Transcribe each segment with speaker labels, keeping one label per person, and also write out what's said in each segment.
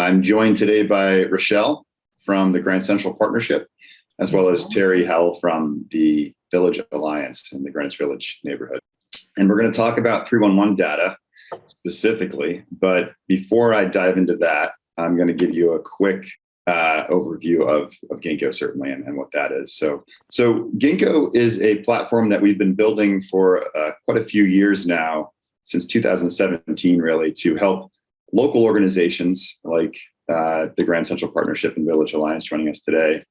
Speaker 1: I'm joined today by Rochelle from the Grand Central Partnership, as well as Terry Hell from the Village Alliance in the Greenwich Village neighborhood. And we're going to talk about 311 data specifically, but before I dive into that, I'm going to give you a quick uh, overview of, of Ginkgo certainly and, and, what that is. So, so Ginkgo is a platform that we've been building for uh, quite a few years now, since 2017 really, to help local organizations like uh, the Grand Central Partnership and Village Alliance joining us today,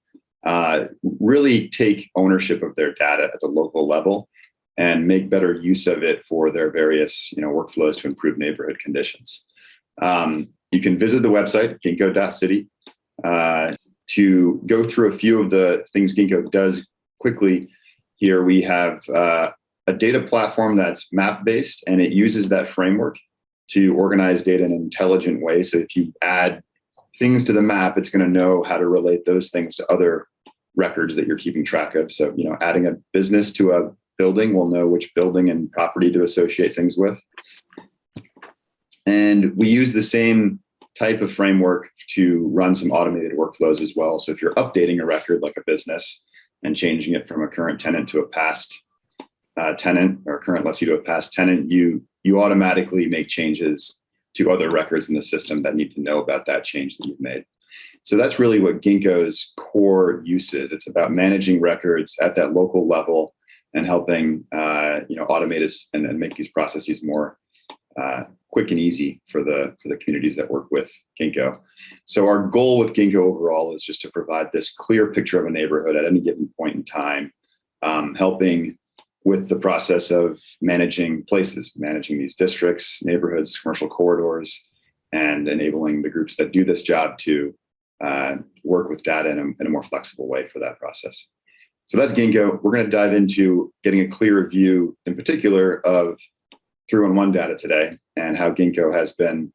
Speaker 1: uh, really take ownership of their data at the local level and make better use of it for their various you know, workflows to improve neighborhood conditions. Um, you can visit the website, ginkgo.city, uh, to go through a few of the things Ginkgo does quickly. Here we have uh, a data platform that's map-based and it uses that framework to organize data in an intelligent way. So if you add things to the map, it's going to know how to relate those things to other records that you're keeping track of. So, you know, adding a business to a building will know which building and property to associate things with. And we use the same type of framework to run some automated workflows as well. So if you're updating a record like a business and changing it from a current tenant to a past uh, tenant or current lessee to a past tenant, you you automatically make changes to other records in the system that need to know about that change that you've made. So that's really what Ginkgo's core use is. It's about managing records at that local level and helping uh, you know automate us and, and, make these processes more uh, quick and easy for the for the communities that work with Ginkgo. So our goal with Ginkgo overall is just to provide this clear picture of a neighborhood at any given point in time, um, helping with the process of managing places, managing these districts, neighborhoods, commercial corridors, and enabling the groups that do this job to uh, work with data in a, in a, more flexible way for that process. So that's Ginkgo. We're going to dive into getting a clearer view, in particular, of 311 data today and how Ginkgo has been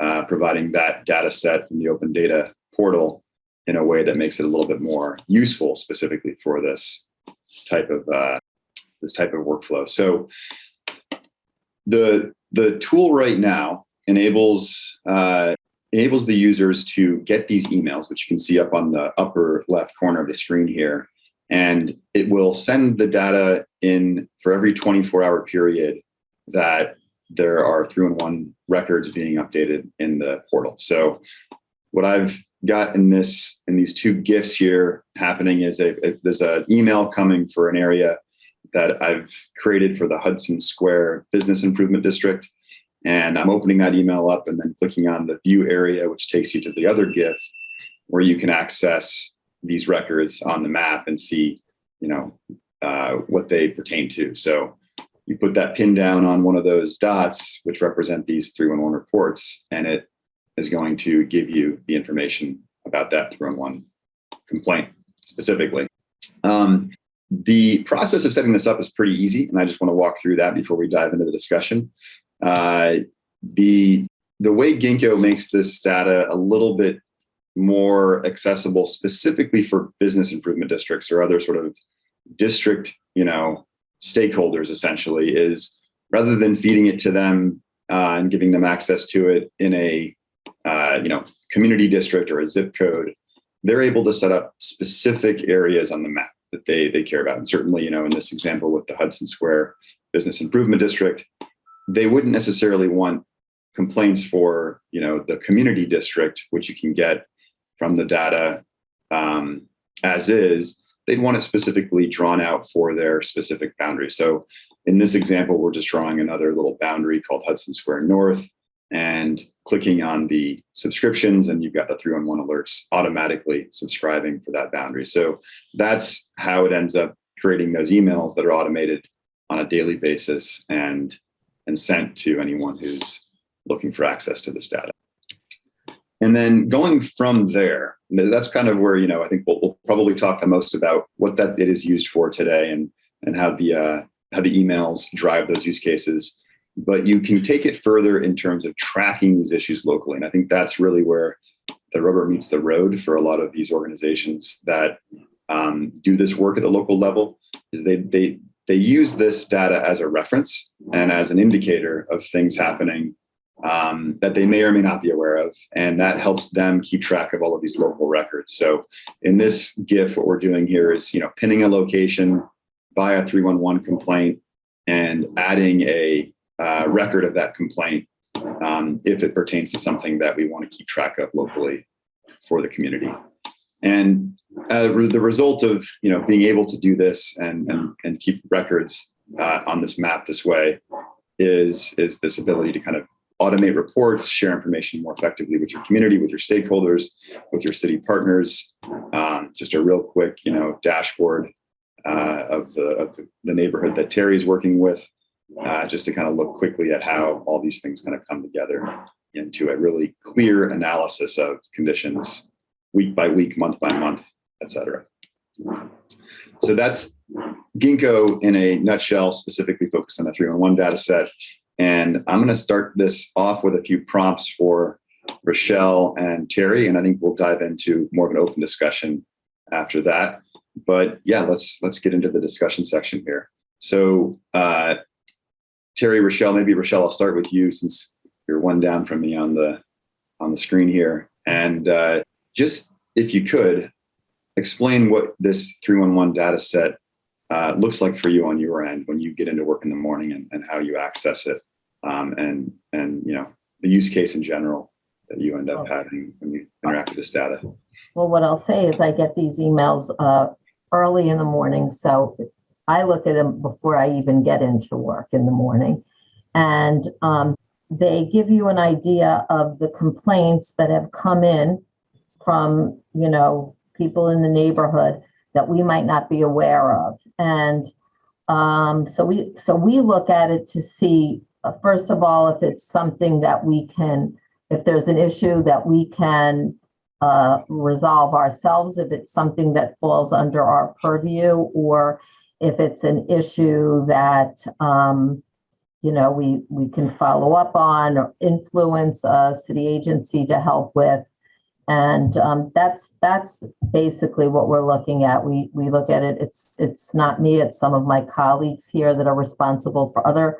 Speaker 1: uh, providing that data set in the open data portal in a way that makes it a little bit more useful specifically for this type of uh, this type of workflow. So the, the tool right now enables, uh, enables the users to get these emails, which you can see up on the upper left corner of the screen here. And it will send the data in for every 24 hour period that there are 3-1 records being updated in the portal. So what I've got in this in these two gifts here happening is a, a there's an email coming for an area that I've created for the Hudson Square Business Improvement District. And I'm opening that email up and then clicking on the view area, which takes you to the other GIF where you can access these records on the map and see, you know, uh, what they pertain to. So you put that pin down on one of those dots, which represent these 311 reports, and it is going to give you the information about that 311 complaint specifically. Um, the process of setting this up is pretty easy, and I just want to walk through that before we dive into the discussion. Uh, the, the way Ginkgo makes this data a little bit more accessible specifically for business improvement districts or other sort of district, you know, stakeholders essentially is rather than feeding it to them uh, and giving them access to it in a, uh, you know, community district or a zip code, they're able to set up specific areas on the map that they they care about. And certainly, you know, in this example with the Hudson Square Business Improvement District, they wouldn't necessarily want complaints for you know the community district, which you can get from the data um, as is. They'd want it specifically drawn out for their specific boundary. So in this example, we're just drawing another little boundary called Hudson Square North and clicking on the subscriptions and you've got the 311 alerts automatically subscribing for that boundary. So that's how it ends up creating those emails that are automated on a daily basis and, and sent to anyone who's looking for access to this data. And then going from there, that's kind of where, you know, I think we'll, we'll probably talk the most about what that it is used for today and, and how the, uh, how the emails drive those use cases but you can take it further in terms of tracking these issues locally. And I think that's really where the rubber meets the road for a lot of these organizations that um, do this work at the local level is they, they, they use this data as a reference and as an indicator of things happening um, that they may or may not be aware of. And that helps them keep track of all of these local records. So in this GIF, what we're doing here is, you know, pinning a location by a 311 complaint and adding a uh, record of that complaint um, if it pertains to something that we want to keep track of locally for the community. And uh, the result of you know being able to do this and and, and keep records uh, on this map this way is is this ability to kind of automate reports, share information more effectively with your community, with your stakeholders, with your city partners. Um, just a real quick you know dashboard uh, of the of the neighborhood that Terry's working with, uh, just to kind of look quickly at how all these things kind of come together into a really clear analysis of conditions week by week, month by month, et cetera. So that's Ginkgo in a nutshell, specifically focused on the 311 data set. And I'm going to start this off with a few prompts for Rochelle and Terry, and I think we'll dive into more of an open discussion after that. But yeah, let's let's get into the discussion section here. So uh, Terry, Rochelle, maybe Rochelle, I'll start with you since you're one down from me on the on the screen here. And uh, just if you could explain what this 311 data set uh, looks like for you on your end when you get into work in the morning and, and how you access it um, and and you know the use case in general that you end up
Speaker 2: Oh.
Speaker 1: having when you interact with this data.
Speaker 2: Well, what I'll say is I get these emails uh, early in the morning, so I look at them before I even get into work in the morning. And um, they give you an idea of the complaints that have come in from, you know, people in the neighborhood that we might not be aware of. And um, so we so we look at it to see, uh, first of all, if it's something that we can, if there's an issue that we can uh, resolve ourselves if it's something that falls under our purview or if it's an issue that um, you know we we can follow up on or influence a city agency to help with and um, that's that's basically what we're looking at we we look at it it's it's not me it's some of my colleagues here that are responsible for other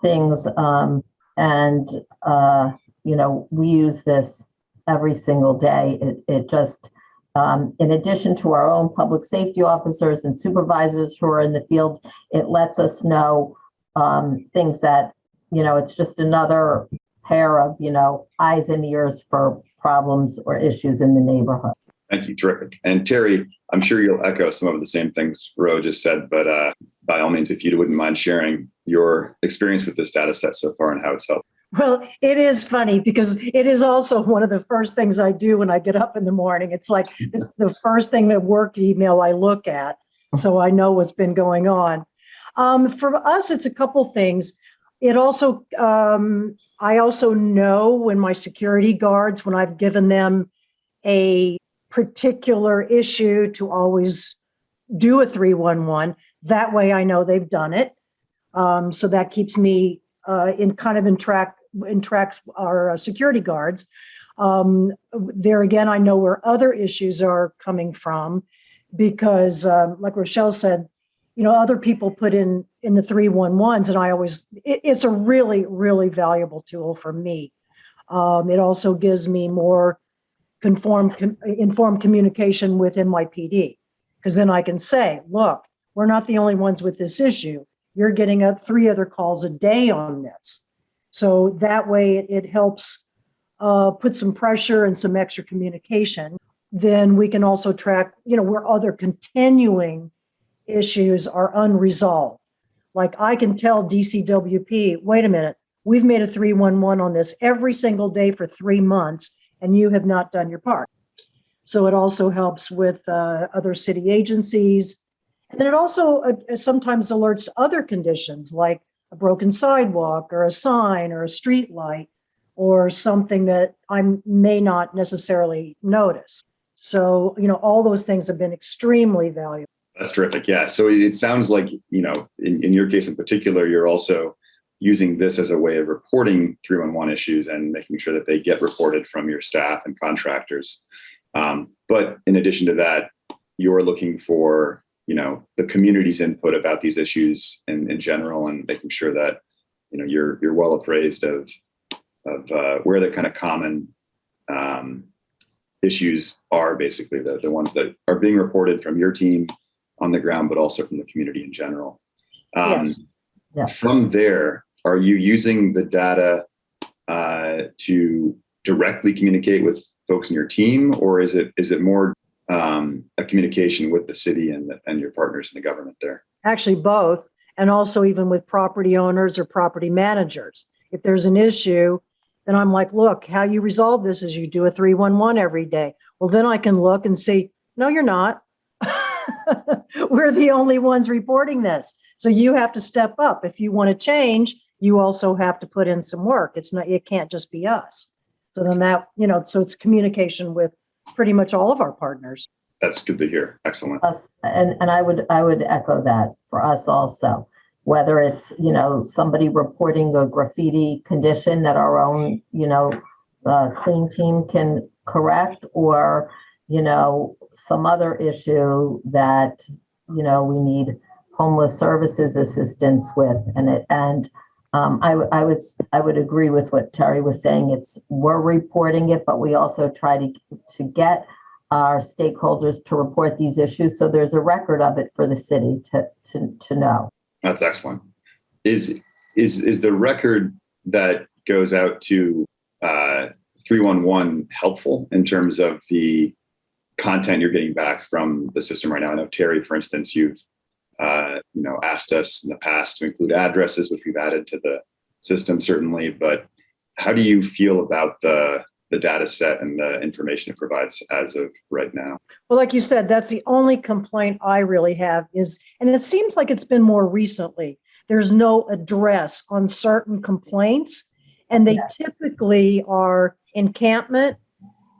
Speaker 2: things um, and uh, you know we use this every single day. It, it just, um, in addition to our own public safety officers and supervisors who are in the field, it lets us know um, things that, you know, it's just another pair of, you know, eyes and ears for problems or issues in the neighborhood.
Speaker 1: Thank you, terrific. And Terry, I'm sure you'll echo some of the same things Ro just said, but uh, by all means, if you wouldn't mind sharing your experience with this data set so far and how it's helped.
Speaker 3: Well, it is funny because it is also one of the first things I do when I get up in the morning. It's like it's the first thing that work email I look at, so I know what's been going on. Um, for us, it's a couple things. It also, um, I also know when my security guards, when I've given them a particular issue to always do a 311, that way I know they've done it. Um, so that keeps me uh, in kind of in track in tracks our uh, security guards. Um, there again, I know where other issues are coming from because, um, like Rochelle said, you know, other people put in in the 311s, and I always it, it's a really really valuable tool for me. Um, it also gives me more com, informed communication with NYPD because then I can say, look, we're not the only ones with this issue. You're getting a, three other calls a day on this. So that way it, it helps uh, put some pressure and some extra communication. Then we can also track, you know, where other continuing issues are unresolved. Like I can tell DCWP, wait a minute, we've made a 311 on this every single day for three months and you have not done your part. So it also helps with uh, other city agencies. And then it also uh, sometimes alerts to other conditions like a broken sidewalk or a sign or a street light or something that I may not necessarily notice. So, you know, all those things have been extremely valuable.
Speaker 1: That's terrific. Yeah. So it sounds like, you know, in, in your case in particular, you're also using this as a way of reporting 311 issues and making sure that they get reported from your staff and contractors. Um, but in addition to that, you're looking for, you know, the community's input about these issues in, in general and making sure that, you know, you're, you're well appraised of, of uh, where the kind of common um, issues are basically the, the ones that are being reported from your team on the ground, but also from the community in general. Um,
Speaker 3: Yes.
Speaker 2: Yeah.
Speaker 1: From there, are you using the data uh, to directly communicate with folks in your team, or is it is it more um, communication with the city and and your partners in the government there?
Speaker 3: Actually, both, and also even with property owners or property managers. If there's an issue, then I'm like, look, how you resolve this is you do a 311 every day. Well, then I can look and see, no, you're not. We're the only ones reporting this. So you have to step up. If you want to change, you also have to put in some work. It's not, it can't just be us. So then that, you know, so it's communication with pretty much all of our partners.
Speaker 1: That's good to hear. Excellent.
Speaker 2: us and and I would I would echo that for us also whether it's you know somebody reporting a graffiti condition that our own you know uh, clean team can correct or you know some other issue that you know we need homeless services assistance with and it and um, I, I would I would agree with what Terry was saying. It's we're reporting it, but we also try to to get our stakeholders to report these issues. So there's a record of it for the city to, to, to know.
Speaker 1: That's excellent. Is is is the record that goes out to uh, 311 helpful in terms of the content you're getting back from the system right now? I know Terry, for instance, you've uh, you know asked us in the past to include addresses, which we've added to the system certainly. But how do you feel about the the data set and the information it provides as of right now?
Speaker 3: Well, like you said, that's the only complaint I really have is, and it seems like it's been more recently. There's no address on certain complaints, and they
Speaker 2: Yes.
Speaker 3: typically are encampment.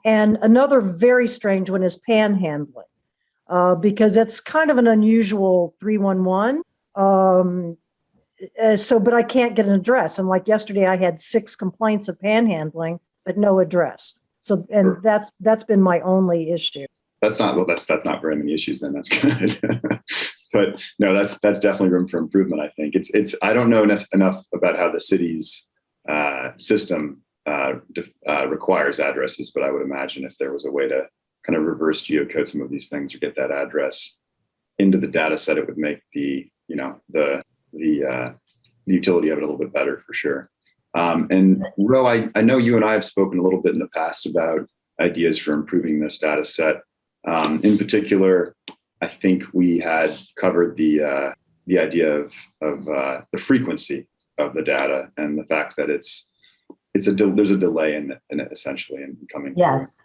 Speaker 3: And another very strange one is panhandling, uh, because it's kind of an unusual 311. Um, uh, so, but I can't get an address. And like yesterday, I had six complaints of panhandling, but no address. So, and
Speaker 1: Sure.
Speaker 3: that's that's been my only issue.
Speaker 1: that's not well that's that's not very many issues then that's good but no that's that's definitely room for improvement i think it's it's i don't know enough enough about how the city's uh, system uh, uh, requires addresses but i would imagine if there was a way to kind of reverse geocode some of these things or get that address into the data set it would make the you know the the uh, the utility of it a little bit better for sure um, and ro I, I know you and i have spoken a little bit in the past about ideas for improving this data set um, in particular, I think we had covered the uh, the idea of of uh, the frequency of the data and the fact that it's it's a there's a delay in, in it essentially in coming. through.
Speaker 2: Yes.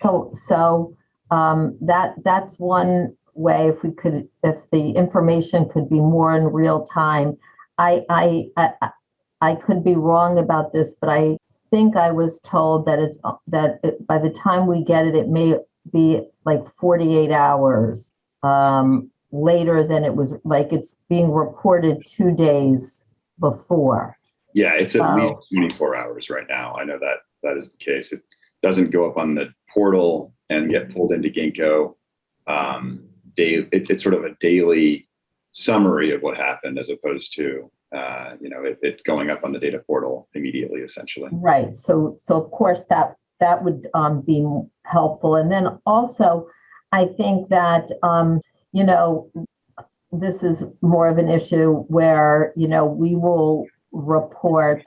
Speaker 2: So, so, um, that, that's one way if we could, if the information could be more in real time. I, I, I, I- could be wrong about this, but I think I was told that it's, that it- by the time we get it, it may be like 48 hours um, later than it was, like it's being reported two days before.
Speaker 1: Yeah, it's at
Speaker 2: So-
Speaker 1: least 24 hours right now. I know that that is the case. It doesn't go up on the portal and get pulled into Ginkgo. Um, day, it, it's sort of a daily summary of what happened as opposed to uh, you know it, it going up on the data portal immediately, essentially.
Speaker 2: Right, so, so of course that, that would, um, be helpful. And then also, I think that, um, you know, this is more of an issue where, you know, we will report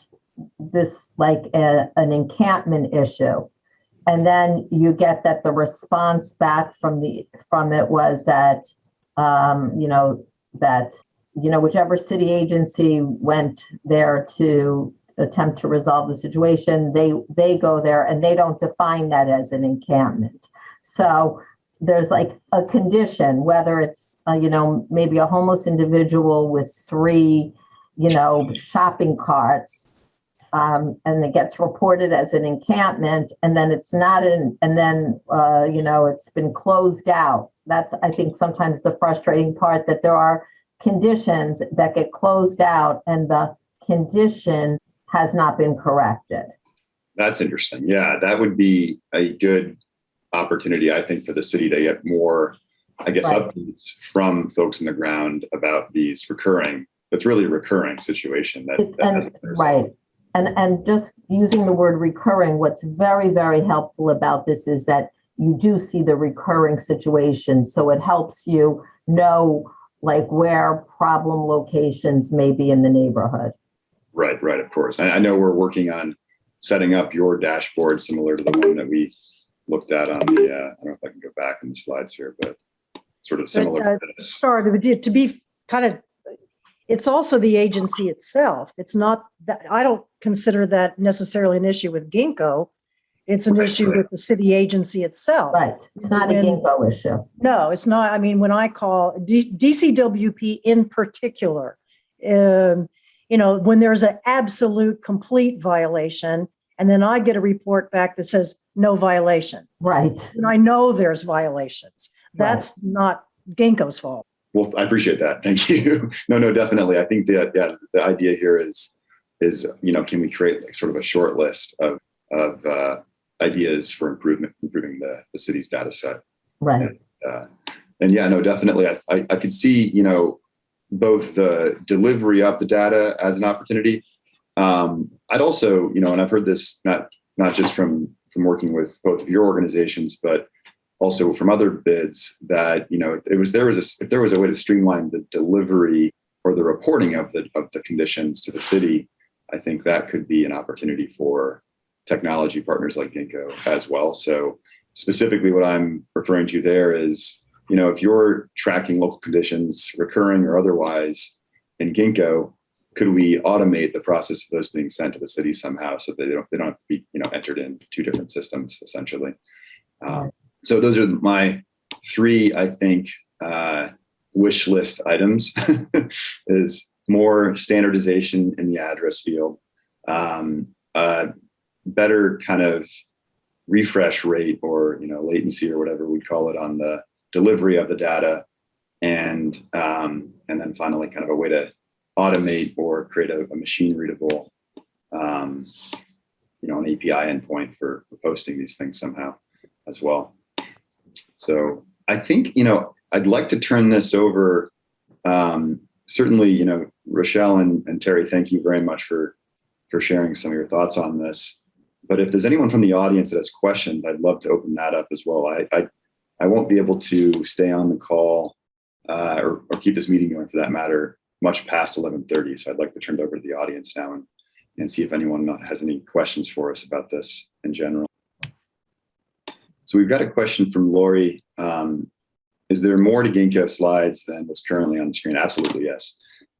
Speaker 2: this like a, an encampment issue. And then you get that the response back from the, from it was that, um, you know, that, you know, whichever city agency went there to attempt to resolve the situation, they, they go there and they don't define that as an encampment. So there's like a condition, whether it's, uh, you know, maybe a homeless individual with three, you know, shopping carts. Um, and it gets reported as an encampment and then it's not an, and then, uh, you know, it's been closed out. That's, I think, sometimes the frustrating part that there are conditions that get closed out and the condition has not been corrected.
Speaker 1: That's interesting. Yeah, that would be a good opportunity, I think, for the city to get more, I guess,
Speaker 2: Right.
Speaker 1: updates from folks on the ground about these recurring. It's really a recurring situation that. That
Speaker 2: And, right. And, and just using the word recurring, what's very, very helpful about this is that you do see the recurring situation. So it helps you know like where problem locations may be in the neighborhood.
Speaker 1: Right, right, of course. I, I know we're working on setting up your dashboard similar to the one that we looked at on the, uh, I don't know if I can go back in the slides here, but sort of similar
Speaker 3: uh,
Speaker 1: to this.
Speaker 3: Sorry, to be- to be kind of, it's also the agency itself. It's not that, I don't consider that necessarily an issue with Ginkgo. It's an
Speaker 1: Right,
Speaker 3: issue
Speaker 1: right.
Speaker 3: with the city agency itself.
Speaker 2: Right. It's not a
Speaker 3: When-
Speaker 2: ginkgo issue.
Speaker 3: No, it's not. I mean, when I call D- DCWP in particular, um, you know, when there's an absolute complete violation, and then I get a report back that says no violation,
Speaker 2: Right.
Speaker 3: and I know there's violations.
Speaker 2: Right.
Speaker 3: That's not Ginkgo's fault.
Speaker 1: Well, I appreciate that. Thank you. No, no, definitely. I think that, yeah, the idea here is, is, you know, can we create like sort of a short list of, of, uh, ideas for improvement, improving the, the city's data set?
Speaker 2: Right.
Speaker 1: Uh, and yeah, no, definitely. I, I, I could see, you know, both the delivery of the data as an opportunity. Um, I'd also, you know, and I've heard this not, not just from, from working with both of your organizations, but also from other bids that, you know, it was, there was a, if there was a way to streamline the delivery or the reporting of the, of the conditions to the city, I think that could be an opportunity for technology partners like Ginkgo as well. So specifically what I'm referring to there is, you know, if you're tracking local conditions, recurring or otherwise in Ginkgo, could we automate the process of those being sent to the city somehow so that they don't, they don't have to be, you know, entered in two different systems essentially. Um, so those are my three, I think, uh, wish list items is more standardization in the address field, um, uh, better kind of refresh rate or you know latency or whatever we'd call it on the delivery of the data, and um, and then finally kind of a way to automate or create a, a machine readable, um, you know, an API endpoint for, for posting these things somehow as well. So I think you know I'd like to turn this over. Um, certainly, you know, Rochelle and, and Terry, thank you very much for for sharing some of your thoughts on this. But if there's anyone from the audience that has questions, I'd love to open that up as well. I I, I won't be able to stay on the call uh, or, or keep this meeting going for that matter much past 11:30. So I'd like to turn it over to the audience now and and see if anyone has any questions for us about this in general. So we've got a question from Lori. Um, is there more to Ginkgo slides than what's currently on the screen? Absolutely, yes.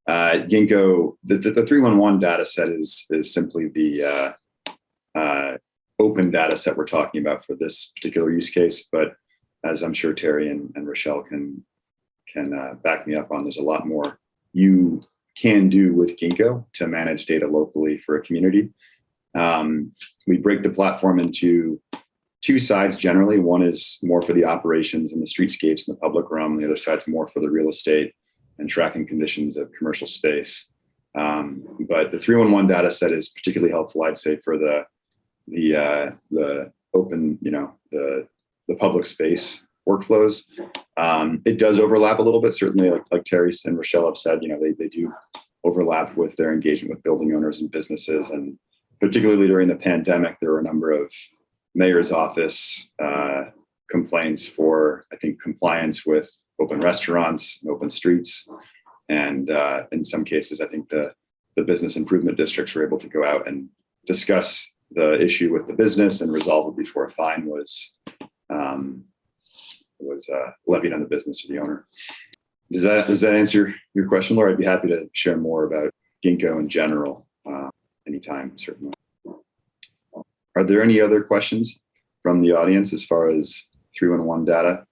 Speaker 1: Uh, Ginkgo, the, the, the 311 data set is, is simply the uh, uh, open data set we're talking about for this particular use case. But as I'm sure Terry and, and Rochelle can, can uh, back me up on, there's a lot more you can do with Ginkgo to manage data locally for a community. Um, we break the platform into two sides generally. One is more for the operations and the streetscapes and the public realm. The other side's more for the real estate and tracking conditions of commercial space. Um, but the 311 data set is particularly helpful, I'd say, for the the uh, the open, you know, the the public space workflows. Um, it does overlap a little bit, certainly, like, like Terry and Rochelle have said, you know, they, they do overlap with their engagement with building owners and businesses. And particularly during the pandemic, there were a number of mayor's office uh, complaints for, I think, compliance with open restaurants and open streets. And uh, in some cases, I think the, the business improvement districts were able to go out and discuss the issue with the business and resolve it before a fine was um, was uh, levied on the business or the owner. Does that does that answer your question, Laura? I'd be happy to share more about Ginkgo in general uh, anytime, certainly. Are there any other questions from the audience as far as 311 data?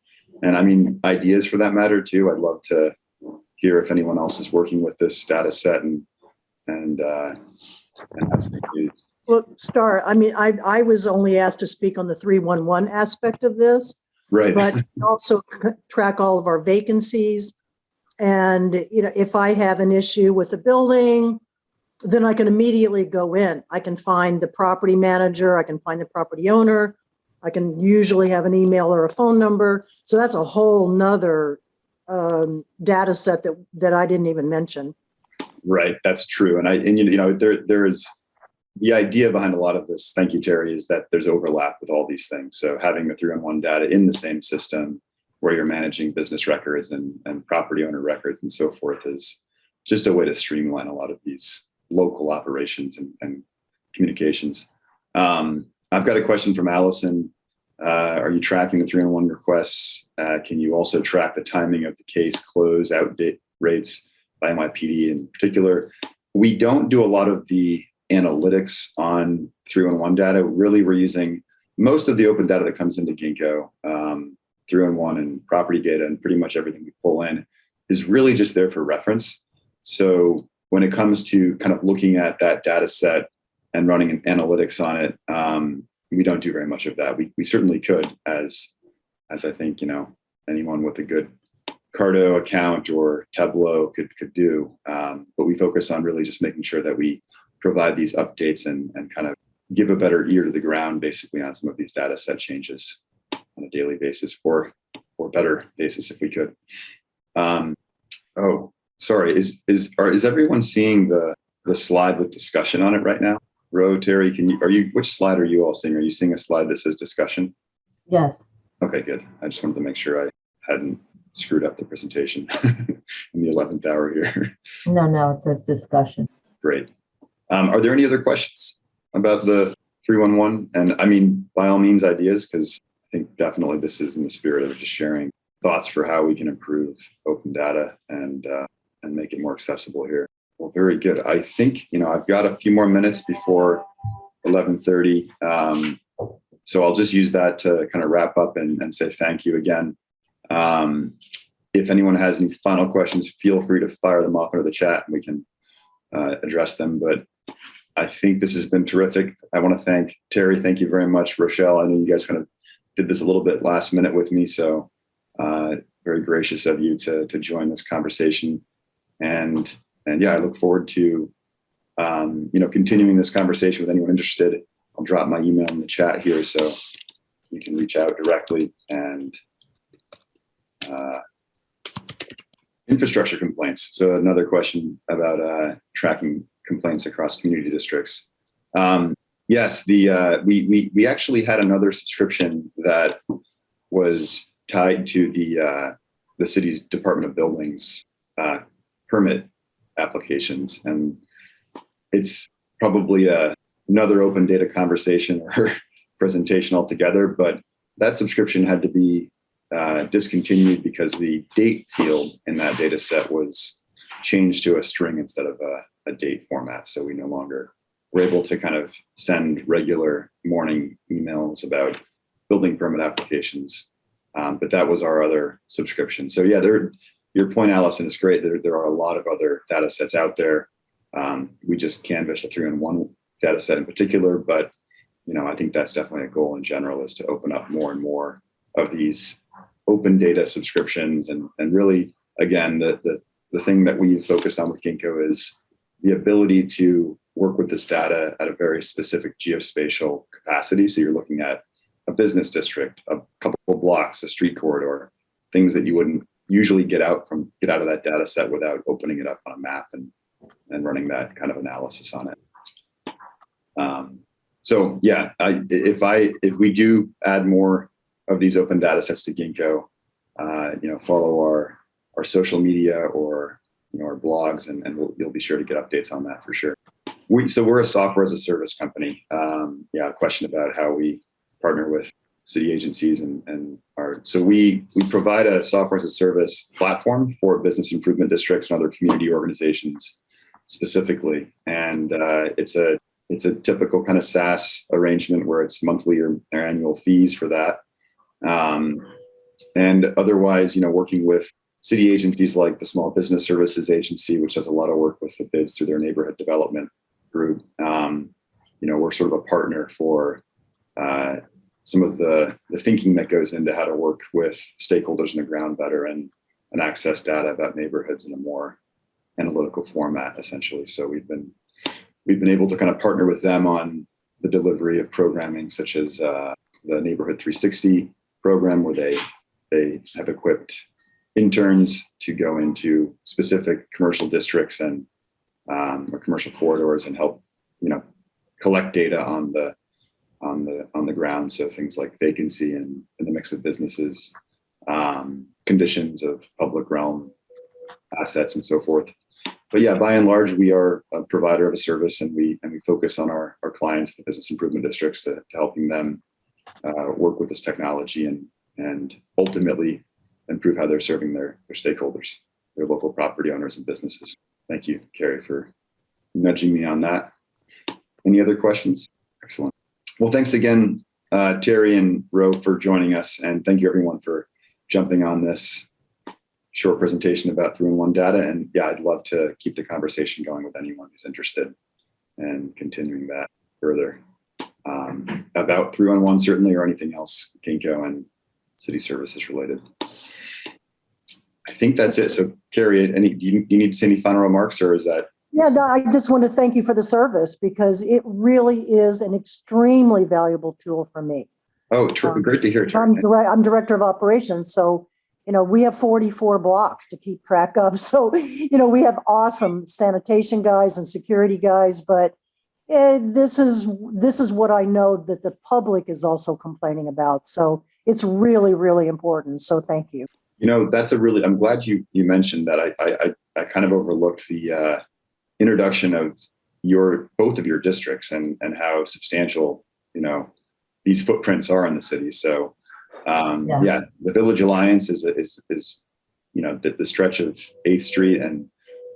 Speaker 1: And I mean, ideas for that matter too. I'd love to hear if anyone else is working with this data set and and, uh, and has.
Speaker 3: Well, Star, I mean, I, I was only asked to speak on the 311 aspect of this,
Speaker 1: Right.
Speaker 3: but also track all of our vacancies. And, you know, if I have an issue with a building, then I can immediately go in. I can find the property manager, I can find the property owner. I can usually have an email or a phone number. So that's a whole nother um, data set that, that I didn't even mention.
Speaker 1: Right, that's true, and I and you know there there's the idea behind a lot of this, thank you, Terry, is that there's overlap with all these things. So having the three on one data in the same system where you're managing business records and, and property owner records and so forth is just a way to streamline a lot of these local operations and, and communications. Um, I've got a question from Allison. Uh, are you tracking the three on one requests? Uh, can you also track the timing of the case close out date rates by NYPD in particular? We don't do a lot of the analytics on 311 data. Really, we're using most of the open data that comes into Ginkgo, um, 311 and property data, and pretty much everything we pull in is really just there for reference. So when it comes to kind of looking at that data set and running an analytics on it, um, we don't do very much of that. We, we certainly could, as as I think you know anyone with a good CARTO account or Tableau could could do. Um, but we focus on really just making sure that we provide these updates and and kind of give a better ear to the ground basically on some of these data set changes on a daily basis or or better basis if we could. Um, oh, sorry. Is is are is everyone seeing the the slide with discussion on it right now? Ro, Terry, can you are you which slide are you all seeing? Are you seeing a slide that says discussion?
Speaker 2: Yes,
Speaker 1: Okay, good. I just wanted to make sure I hadn't screwed up the presentation in the 11th hour here.
Speaker 2: no, no, it says discussion.
Speaker 1: Great. Um, are there any other questions about the 311? And I mean, by all means, ideas, because I think definitely this is in the spirit of just sharing thoughts for how we can improve open data and uh, and make it more accessible here. Well, very good. I think, you know, I've got a few more minutes before 1130. Um, so I'll just use that to kind of wrap up and, and say thank you again. Um, if anyone has any final questions, feel free to fire them off into the chat and we can uh, address them. But I think this has been terrific. I want to thank Terry. Thank you very much, Rochelle. I know you guys kind of did this a little bit last minute with me, so uh, very gracious of you to to join this conversation. And and yeah, I look forward to um, you know continuing this conversation with anyone interested. I'll drop my email in the chat here so you can reach out directly and uh, infrastructure complaints. So another question about uh, tracking complaints across community districts. Um, yes, the uh, we, we we actually had another subscription that was tied to the uh, the city's Department of Buildings uh, permit applications, and it's probably a, another open data conversation or presentation altogether. But that subscription had to be uh, discontinued because the date field in that data set was changed to a string instead of a, a date format. So we no longer were able to kind of send regular morning emails about building permit applications. Um, but that was our other subscription. So yeah, there, your point, Allison, is great. There, there are a lot of other data sets out there. Um, we just canvassed a three in one data set in particular, but you know, I think that's definitely a goal in general is to open up more and more of these open data subscriptions and and really again the the the thing that we've focused on with Ginkgo is the ability to work with this data at a very specific geospatial capacity. So you're looking at a business district, a couple of blocks, a street corridor, things that you wouldn't usually get out from get out of that data set without opening it up on a map and and running that kind of analysis on it. Um, so yeah, I, if I if we do add more of these open data sets to Ginkgo, uh, you know, follow our our social media or you know our blogs, and, and we'll, you'll be sure to get updates on that for sure. We so we're a software as a service company. Um, yeah, question about how we partner with city agencies and and our so we we provide a software as a service platform for business improvement districts and other community organizations specifically, and uh, it's a it's a typical kind of SaaS arrangement where it's monthly or, or annual fees for that. Um, and otherwise, you know, working with city agencies like the Small Business Services Agency, which does a lot of work with the bids through their neighborhood development group. Um, you know, we're sort of a partner for uh, some of the, the thinking that goes into how to work with stakeholders on the ground better and, and access data about neighborhoods in a more analytical format, essentially. So we've been we've been able to kind of partner with them on the delivery of programming such as uh, the Neighborhood 360 program, where they they have equipped interns to go into specific commercial districts and um, or commercial corridors and help you know collect data on the on the on the ground. So things like vacancy and, and the mix of businesses, um, conditions of public realm assets, and so forth. But yeah, by and large, we are a provider of a service, and we and we focus on our our clients, the business improvement districts, to, to helping them uh, work with this technology and and ultimately improve how they're serving their their stakeholders, their local property owners and businesses. Thank you, Carrie, for nudging me on that. Any other questions? Excellent. Well, thanks again, uh, Terry and Ro, for joining us, and thank you everyone for jumping on this short presentation about three-in-one data. And yeah, I'd love to keep the conversation going with anyone who's interested and continuing that further um, about three-in-one certainly, or anything else Ginkgo and city services related. I think that's it. So Carrie, any, do you, do you need to say any final remarks or is that
Speaker 3: Yeah, no, I just want to thank you for the service because it really is an extremely valuable tool for me.
Speaker 1: Oh, ter-
Speaker 3: Um,
Speaker 1: great to hear. Terry.
Speaker 3: I'm direct, I'm director of operations, so, you know, we have 44 blocks to keep track of. So, you know, we have awesome sanitation guys and security guys, but eh, this is, this is what I know that the public is also complaining about. So it's really, really important. So thank you.
Speaker 1: You know, that's a really, I'm glad you, you mentioned that. I, I, I- kind of overlooked the uh, introduction of your, both of your districts and, and how substantial, you know, these footprints are in the city. So, um,
Speaker 2: Yeah.
Speaker 1: yeah, the Village Alliance is, is, is, you know, the, the stretch of 8th Street and,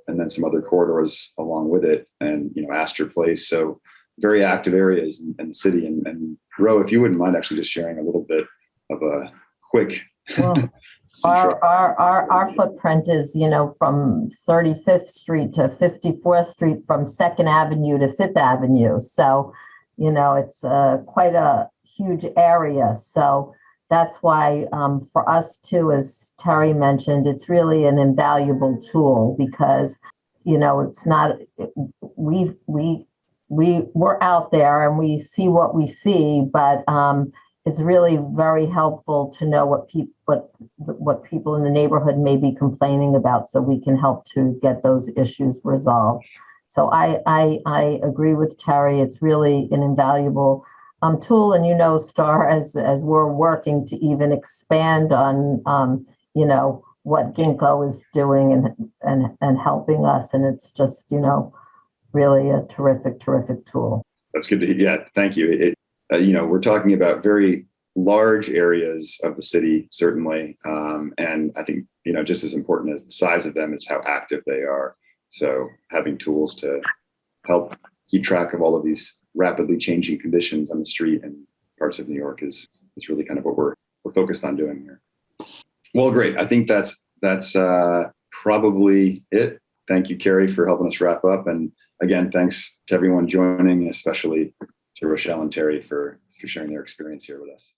Speaker 1: and then some other corridors along with it and, you know, Astor Place. So very active areas in, in the city. And, and Ro, if you wouldn't mind actually just sharing a little bit of a quick
Speaker 2: Well, Our, our, our, our footprint is, you know, from 35th Street to 54th Street, from Second Avenue to Fifth Avenue. So, you know, it's uh, quite a huge area. So that's why um, for us too, as Terry mentioned, it's really an invaluable tool because, you know, it's not, we, we, we, we're out there and we see what we see, but um, it's really very helpful to know what people, what what people in the neighborhood may be complaining about so we can help to get those issues resolved. So I, I, I agree with Terry. It's really an invaluable um, tool. And you know, Star, as, as we're working to even expand on, um, you know, what Ginkgo is doing and, and, and helping us. And it's just, you know, really a terrific, terrific tool.
Speaker 1: That's good to hear. Yeah, thank you. It, uh, you know, we're talking about very large areas of the city, certainly, um, and I think you know just as important as the size of them is how active they are. So having tools to help keep track of all of these rapidly changing conditions on the street and parts of New York is is really kind of what we're we're focused on doing here. Well, great. I think that's that's uh, probably it. Thank you, Carrie, for helping us wrap up. And again, thanks to everyone joining, especially to Rochelle and Terry for, for sharing their experience here with us.